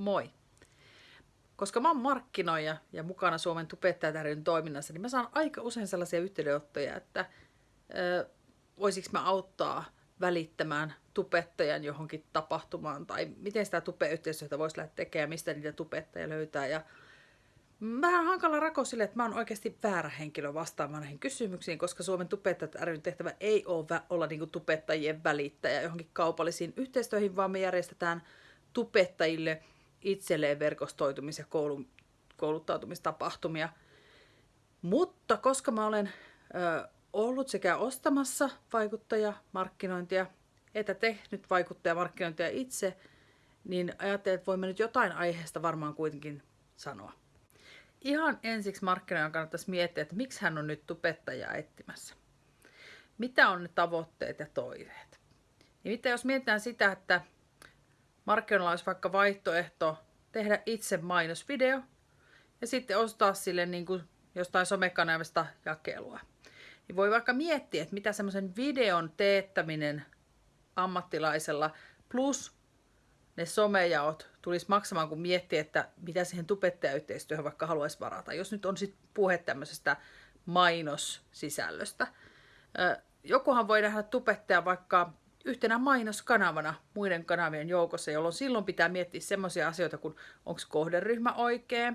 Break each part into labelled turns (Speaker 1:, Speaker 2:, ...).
Speaker 1: Moi! Koska mä oon markkinoija ja mukana Suomen tubettajat toiminnassa, niin mä saan aika usein sellaisia yhteydenottoja, että ö, voisiko mä auttaa välittämään tubettajan johonkin tapahtumaan, tai miten sitä tubeyhteistyötä voisi lähteä tekemään, mistä niitä tubettajia löytää. Ja vähän hankala rako sille, että mä oon oikeasti väärä henkilö vastaamaan näihin kysymyksiin, koska Suomen tubettajat ryn tehtävä ei ole olla niin tubettajien välittäjä johonkin kaupallisiin yhteistyöihin, vaan me järjestetään tubettajille itselleen verkostoitumis- ja kouluttautumistapahtumia. Mutta koska mä olen ö, ollut sekä ostamassa vaikuttajamarkkinointia että tehnyt vaikuttajamarkkinointia itse, niin ajattelin, että voimme nyt jotain aiheesta varmaan kuitenkin sanoa. Ihan ensiksi markkinoijan kannattaisi miettiä, että miksi hän on nyt tubettajaa etsimässä. Mitä on ne tavoitteet ja toiveet? Mitä jos mietitään sitä, että markkinoilla olisi vaikka vaihtoehto tehdä itse mainosvideo ja sitten ostaa sille niin kuin jostain somekanavista jakelua. Niin voi vaikka miettiä, että mitä semmoisen videon teettäminen ammattilaisella plus ne somejaot tulisi maksamaan, kun miettii, että mitä siihen tubettajayhteistyöhön vaikka haluaisi varata. Jos nyt on sitten puhe tämmöisestä mainossisällöstä. Jokuhan voi nähdä tubettaja vaikka yhtenä mainoskanavana muiden kanavien joukossa, jolloin silloin pitää miettiä semmoisia asioita kuin onko kohderyhmä oikea,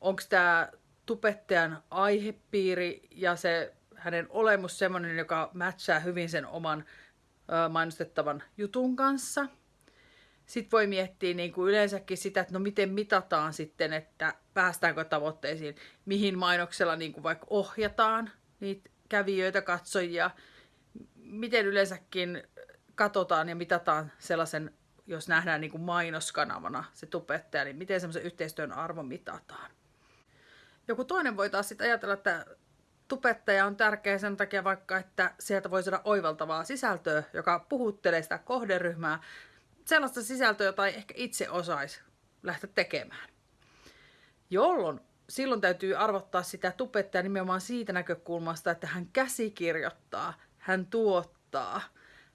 Speaker 1: onko tämä tubettajan aihepiiri ja se hänen olemus semmoinen, joka matchaa hyvin sen oman mainostettavan jutun kanssa. Sitten voi miettiä niin kuin yleensäkin sitä, että no miten mitataan sitten, että päästäänkö tavoitteisiin, mihin mainoksella niin kuin vaikka ohjataan niitä kävijöitä, katsojia, miten yleensäkin katsotaan ja mitataan sellaisen, jos nähdään niin kuin mainoskanavana se tubettaja, niin miten semmoisen yhteistyön arvo mitataan. Joku toinen voi taas sitten ajatella, että tubettaja on tärkeä sen takia vaikka, että sieltä voi saada oivaltavaa sisältöä, joka puhuttelee sitä kohderyhmää, sellaista sisältöä, jota ei ehkä itse osaisi lähteä tekemään. Jolloin silloin täytyy arvottaa sitä tubettajaa nimenomaan siitä näkökulmasta, että hän käsikirjoittaa, hän tuottaa,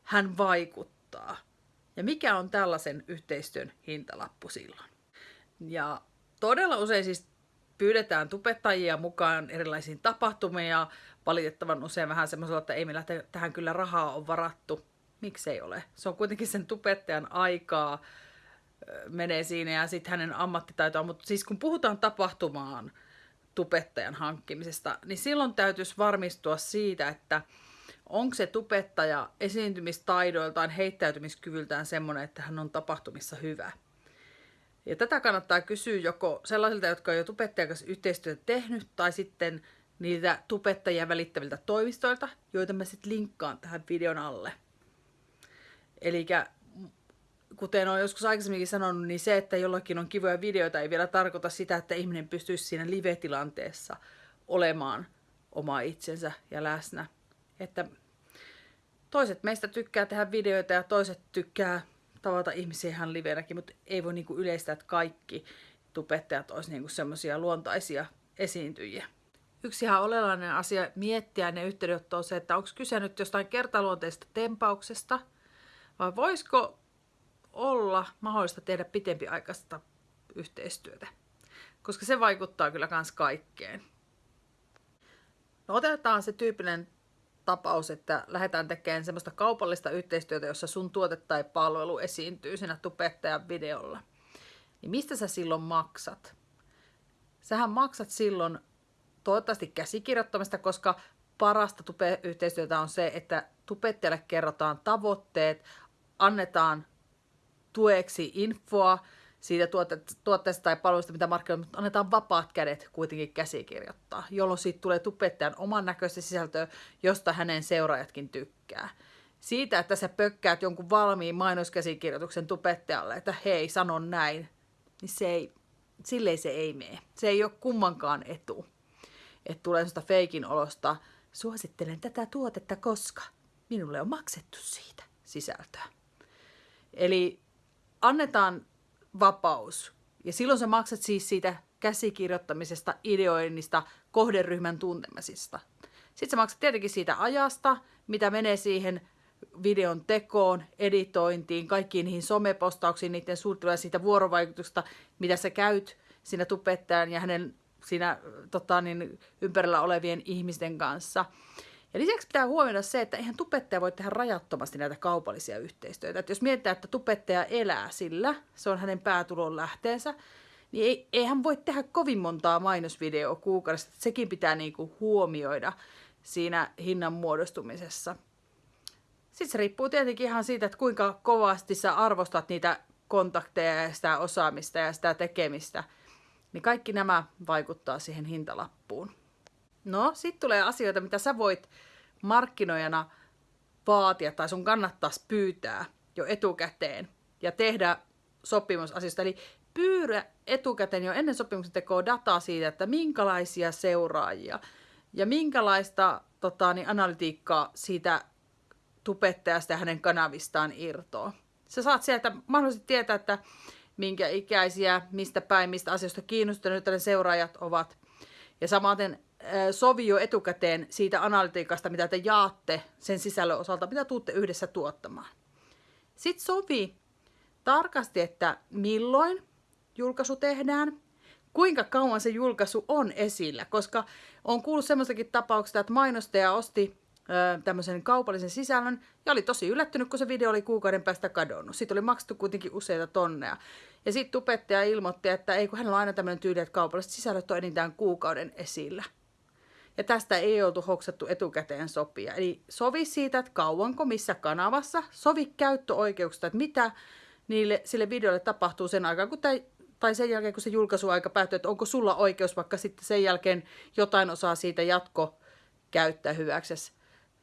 Speaker 1: hän vaikuttaa. Ja mikä on tällaisen yhteistyön hintalappu silloin? Ja todella usein siis pyydetään tubettajia mukaan erilaisiin tapahtumiin ja valitettavan usein vähän semmoisella, että ei meillä tähän kyllä rahaa on varattu. Miksei ole? Se on kuitenkin sen tubettajan aikaa menee siinä ja sitten hänen ammattitaitoa. Mutta siis kun puhutaan tapahtumaan tubettajan hankkimisesta, niin silloin täytyisi varmistua siitä, että onko se tubettaja esiintymistaidoiltaan, heittäytymiskyvyltään semmoinen, että hän on tapahtumissa hyvä. Ja tätä kannattaa kysyä joko sellaisilta, jotka on jo tubettajan kanssa yhteistyötä tehnyt, tai sitten niitä tubettajia välittäviltä toimistoilta, joita mä sitten linkkaan tähän videon alle. Eli kuten olen joskus aikaisemminkin sanonut, niin se, että jollakin on kivoja videoita, ei vielä tarkoita sitä, että ihminen pystyisi siinä live-tilanteessa olemaan oma itsensä ja läsnä. Että toiset meistä tykkää tehdä videoita ja toiset tykkää tavata ihmisiä ihan livenäkin, mutta ei voi niinku yleistää, että kaikki tubettajat olisi niinku semmoisia luontaisia esiintyjiä. Yksi ihan oleellinen asia miettiä ne yhteydenotto on se, että onko kyse nyt jostain kertaluonteista tempauksesta, vai voisiko olla mahdollista tehdä pitempiaikaista yhteistyötä, koska se vaikuttaa kyllä kans kaikkeen. No otetaan se tyypillinen tapaus, että lähdetään tekemään semmoista kaupallista yhteistyötä, jossa sun tuote tai palvelu esiintyy siinä tubettajan videolla. Niin mistä sä silloin maksat? Sähän maksat silloin toivottavasti käsikirjoittamista, koska parasta tube-yhteistyötä on se, että tubettajalle kerrotaan tavoitteet, annetaan tueksi infoa siitä tuotteesta tai palvelusta, mitä markkinoilla, mutta annetaan vapaat kädet kuitenkin käsikirjoittaa, jolloin siitä tulee tubettajan oman näköistä sisältöä, josta hänen seuraajatkin tykkää. Siitä, että sä pökkäät jonkun valmiin mainoskäsikirjoituksen tubettajalle, että hei, sanon näin, niin se ei, silleen se ei mene. Se ei ole kummankaan etu. Että tulee sellaista feikin olosta, suosittelen tätä tuotetta, koska minulle on maksettu siitä sisältöä. Eli annetaan vapaus. Ja silloin sä maksat siis siitä käsikirjoittamisesta, ideoinnista, kohderyhmän tuntemisista. Sitten sä maksat tietenkin siitä ajasta, mitä menee siihen videon tekoon, editointiin, kaikkiin niihin somepostauksiin, niiden suunnitteluun siitä vuorovaikutusta, mitä sä käyt siinä tubettajan ja hänen siinä tota, niin, ympärillä olevien ihmisten kanssa. Ja lisäksi pitää huomioida se, että eihän tubettaja voi tehdä rajattomasti näitä kaupallisia yhteistyötä. Että jos mietitään, että tubettaja elää sillä, se on hänen päätulon lähteensä, niin ei, ei hän voi tehdä kovin montaa mainosvideoa kuukaudessa. Sekin pitää niinku huomioida siinä hinnan muodostumisessa. Sitten se riippuu tietenkin ihan siitä, että kuinka kovasti sä arvostat niitä kontakteja ja sitä osaamista ja sitä tekemistä. Niin kaikki nämä vaikuttaa siihen hintalappuun. No, sitten tulee asioita, mitä sä voit markkinoijana vaatia tai sun kannattaisi pyytää jo etukäteen ja tehdä sopimusasiasta. Eli pyydä etukäteen jo ennen sopimuksen tekoa dataa siitä, että minkälaisia seuraajia ja minkälaista tota, niin analytiikkaa siitä tubettajasta ja hänen kanavistaan irtoa. Sä saat sieltä mahdollisesti tietää, että minkä ikäisiä, mistä päin, mistä asioista kiinnostuneita ne seuraajat ovat. Ja samaten sovi jo etukäteen siitä analytiikasta, mitä te jaatte sen sisällön osalta, mitä tuutte yhdessä tuottamaan. Sitten sovi tarkasti, että milloin julkaisu tehdään, kuinka kauan se julkaisu on esillä, koska on kuullut semmoistakin tapauksista, että mainostaja osti tämmöisen kaupallisen sisällön ja oli tosi yllättynyt, kun se video oli kuukauden päästä kadonnut. Sitten oli maksettu kuitenkin useita tonneja. Ja sitten tupettaja ilmoitti, että ei kun hänellä on aina tämmöinen tyyli, että kaupalliset sisällöt on enintään kuukauden esillä. Ja tästä ei oltu hoksattu etukäteen sopia. Eli sovi siitä, että kauanko, missä kanavassa, sovi käyttöoikeuksista, että mitä niille, sille videolle tapahtuu sen aikaan, kun tämä tai sen jälkeen, kun se julkaisuaika päättyy, että onko sulla oikeus vaikka sitten sen jälkeen jotain osaa siitä jatko käyttää hyväksesi.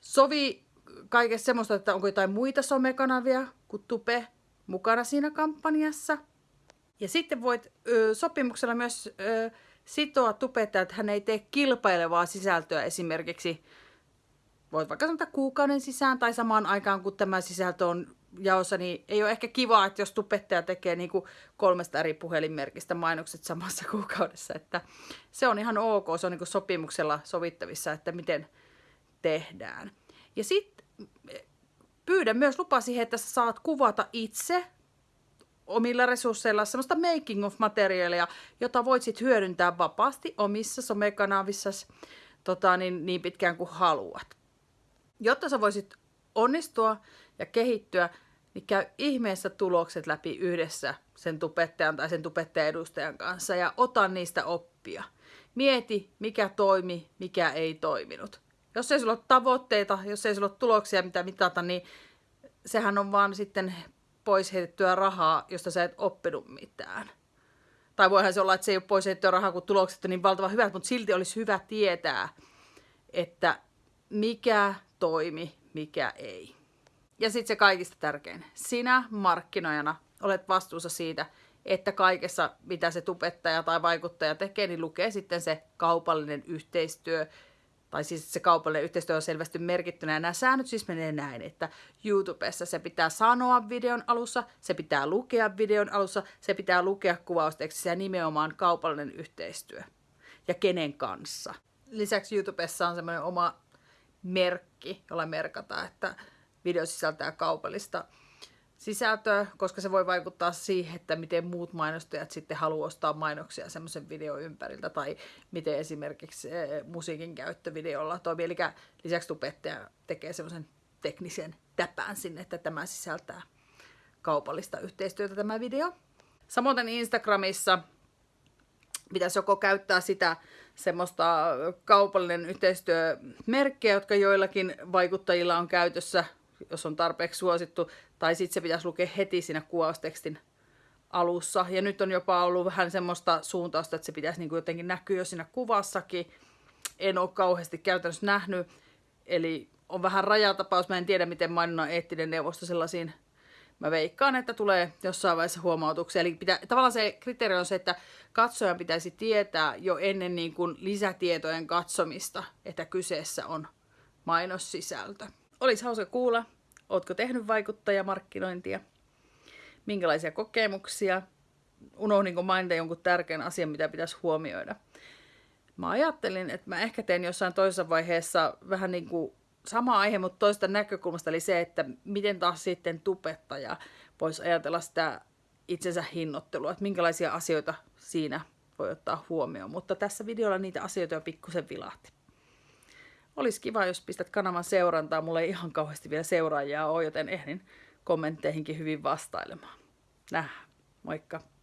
Speaker 1: Sovi kaikessa semmoista, että onko jotain muita somekanavia kuin Tupe mukana siinä kampanjassa. Ja sitten voit ö, sopimuksella myös ö, sitoa tupetta, että hän ei tee kilpailevaa sisältöä esimerkiksi voit vaikka sanoa kuukauden sisään tai samaan aikaan, kun tämä sisältö on jaossa, niin ei ole ehkä kiva, että jos tupettaja tekee niin kuin kolmesta eri puhelinmerkistä mainokset samassa kuukaudessa. Että se on ihan ok, se on niin sopimuksella sovittavissa, että miten tehdään. Ja sitten pyydä myös lupa siihen, että sä saat kuvata itse omilla resursseilla semmoista making of materiaalia, jota voit sitten hyödyntää vapaasti omissa somekanavissa tota, niin, niin pitkään kuin haluat. Jotta sä voisit onnistua ja kehittyä, niin käy ihmeessä tulokset läpi yhdessä sen tupettajan tai sen tupettajan edustajan kanssa ja ota niistä oppia. Mieti, mikä toimi, mikä ei toiminut. Jos ei sulla ole tavoitteita, jos ei sulla ole tuloksia, mitä mitata, niin sehän on vaan sitten pois heitettyä rahaa, josta sä et oppinut mitään. Tai voihan se olla, että se ei ole pois heitettyä rahaa, kun tulokset on niin valtavan hyvät, mutta silti olisi hyvä tietää, että mikä toimi, mikä ei. Ja sitten se kaikista tärkein. Sinä markkinoijana olet vastuussa siitä, että kaikessa, mitä se tubettaja tai vaikuttaja tekee, niin lukee sitten se kaupallinen yhteistyö. Tai siis se kaupallinen yhteistyö on selvästi merkittynä. Ja nämä säännöt siis menee näin, että YouTubessa se pitää sanoa videon alussa, se pitää lukea videon alussa, se pitää lukea kuvaustekstissä ja nimenomaan kaupallinen yhteistyö. Ja kenen kanssa. Lisäksi YouTubessa on semmoinen oma merkki, jolla merkataan, että video sisältää kaupallista sisältöä, koska se voi vaikuttaa siihen, että miten muut mainostajat sitten haluaa ostaa mainoksia semmoisen videon ympäriltä, tai miten esimerkiksi eh, musiikin käyttö videolla toimii. Eli lisäksi tubettaja tekee semmoisen teknisen täpään sinne, että tämä sisältää kaupallista yhteistyötä tämä video. Samoin Instagramissa pitäisi joko käyttää sitä semmoista kaupallinen yhteistyömerkkiä, jotka joillakin vaikuttajilla on käytössä, jos on tarpeeksi suosittu, tai sitten se pitäisi lukea heti siinä kuvaustekstin alussa. Ja nyt on jopa ollut vähän semmoista suuntausta, että se pitäisi niin kuin jotenkin näkyä jo siinä kuvassakin. En ole kauheasti käytännössä nähnyt, eli on vähän rajatapaus. Mä en tiedä, miten mainonnan eettinen neuvosto sellaisiin mä veikkaan, että tulee jossain vaiheessa huomautuksia. Eli pitää, tavallaan se kriteeri on se, että katsojan pitäisi tietää jo ennen niin kuin lisätietojen katsomista, että kyseessä on mainossisältö. Olisi hauska kuulla, ootko tehnyt vaikuttajamarkkinointia, minkälaisia kokemuksia, unohdinko mainita jonkun tärkeän asian, mitä pitäisi huomioida. Mä ajattelin, että mä ehkä teen jossain toisessa vaiheessa vähän niin kuin sama aihe, mutta toista näkökulmasta, eli se, että miten taas sitten tubettaja voisi ajatella sitä itsensä hinnoittelua, että minkälaisia asioita siinä voi ottaa huomioon. Mutta tässä videolla niitä asioita jo pikkusen vilahti. Olisi kiva, jos pistät kanavan seurantaa. Mulla ei ihan kauheasti vielä seuraajia ole, joten ehdin kommentteihinkin hyvin vastailemaan. Nähdään. Moikka!